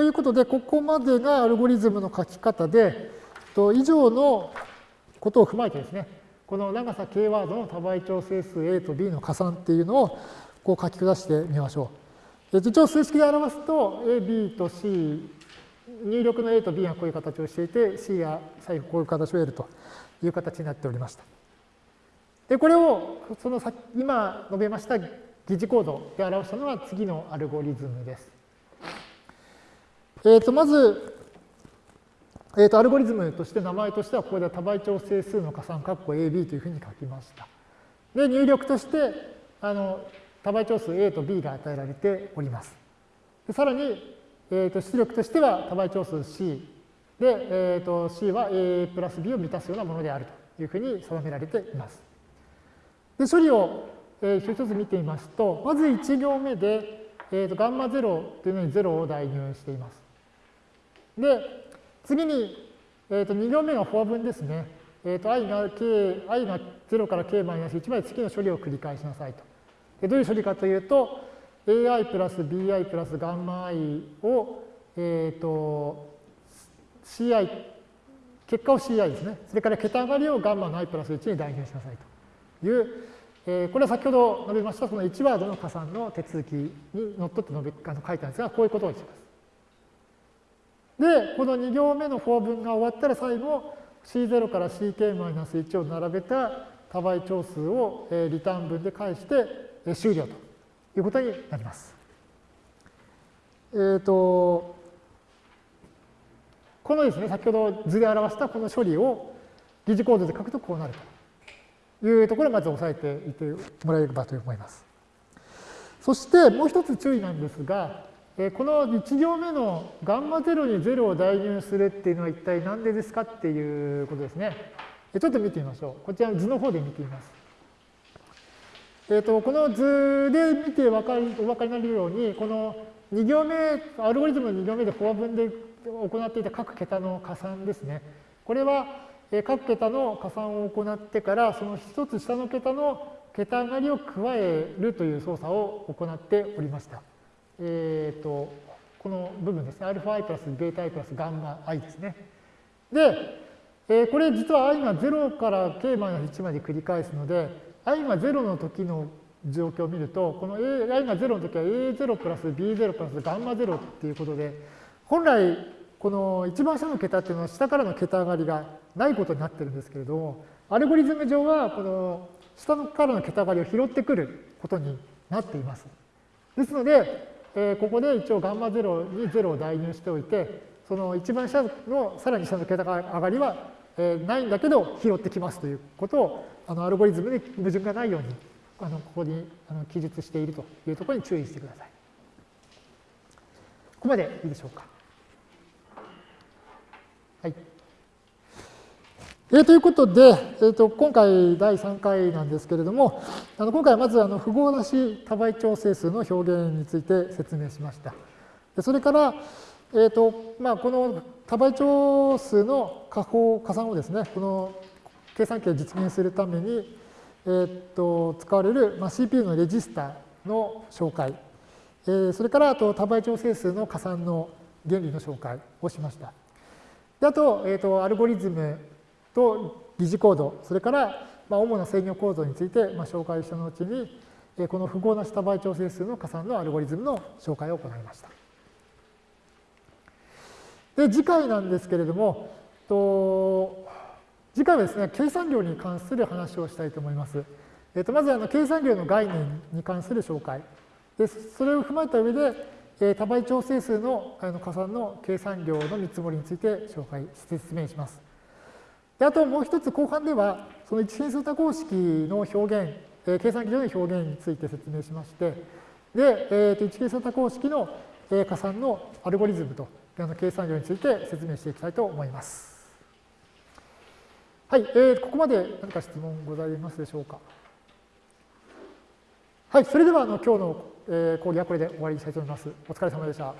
ということで、ここまでがアルゴリズムの書き方で、と以上のことを踏まえてですね、この長さ k ワードの多倍調整数 a と b の加算っていうのをこう書き下してみましょう。一応数式で表すと a、b と c、入力の a と b がこういう形をしていて、c や最後こういう形を得るという形になっておりました。で、これをその今述べました疑似コードで表したのは次のアルゴリズムです。えー、とまず、えー、とアルゴリズムとして名前としてはここでは多倍調整数の加算括弧 AB というふうに書きました。で、入力としてあの多倍調数 A と B が与えられております。でさらに、えー、と出力としては多倍調数 C で、えー、と C は A プラス B を満たすようなものであるというふうに定められています。で処理を、えー、一つ一つ見てみますと、まず1行目で、えー、とガンマ0というのに0を代入しています。で、次に、えー、と2行目がフォア分ですね。えー、と i が k、i が0から k マイナス1まで次の処理を繰り返しなさいと。でどういう処理かというと、ai プラス bi プラスガンマ i を、えっ、ー、と、ci、結果を ci ですね。それから桁上がりをガンマの i プラス1に代入しなさいという、えー、これは先ほど述べましたその1ワードの加算の手続きにのっとって述べあの書いたんですが、こういうことをします。で、この2行目のフォア文が終わったら最後、C0 から CK-1 を並べた多倍長数をリターン文で返して終了ということになります。えっ、ー、と、このですね、先ほど図で表したこの処理を疑似コードで書くとこうなるというところをまず押さえていてもらえればと思います。そしてもう一つ注意なんですが、この1行目のガンマ0に0を代入するっていうのは一体何でですかっていうことですね。ちょっと見てみましょう。こちらの図の方で見てみます。えーと、この図で見てお分かりお分かりになるように、この2行目、アルゴリズムの2行目でフォア文で行っていた各桁の加算ですね。これは各桁の加算を行ってから、その一つ下の桁の桁上がりを加えるという操作を行っておりました。えっ、ー、と、この部分ですね。αi プラスベータ i プラスガンマ i ですね。で、えー、これ実は i が0から k マイナス1まで繰り返すので、i が0の時の状況を見ると、この i が0の時は a0 プラス b0 プラスガンマ0っていうことで、本来この一番下の桁っていうのは下からの桁上がりがないことになってるんですけれども、アルゴリズム上はこの下からの桁上がりを拾ってくることになっています。ですので、えー、ここで一応ガンマ0に0を代入しておいて、その一番下のさらに下の桁が上がりは、えー、ないんだけど拾ってきますということをあのアルゴリズムで矛盾がないようにあのここにあの記述しているというところに注意してください。ここまでいいでしょうか。はい。えー、ということで、えーと、今回第3回なんですけれども、あの今回はまずあの符号なし多倍調整数の表現について説明しました。でそれから、えーとまあ、この多倍調数の加法、加算をですね、この計算機を実現するために、えーと、使われる、まあ、CPU のレジスタの紹介、えー、それからあと多倍調整数の加算の原理の紹介をしました。であと、えーと、アルゴリズムと疑似コード、それから、まあ、主な制御構造について、まあ、紹介した後に、えこの符号なし多倍調整数の加算のアルゴリズムの紹介を行いました。で、次回なんですけれども、と次回はですね、計算量に関する話をしたいと思います。えー、とまずあの計算量の概念に関する紹介。でそれを踏まえた上で、え、多倍調整数のあの加算の計算量の見積もりについて紹介、説明します。であともう一つ後半では、その一変数多項式の表現、えー、計算機上の表現について説明しまして、で、えー、と一変数多項式のえ加算のアルゴリズムとあの計算量について説明していきたいと思います。はい、えー、ここまで何か質問ございますでしょうか？はい、それではあの今日の、え、講義はこれで終わりにしたいと思います。お疲れ様でした。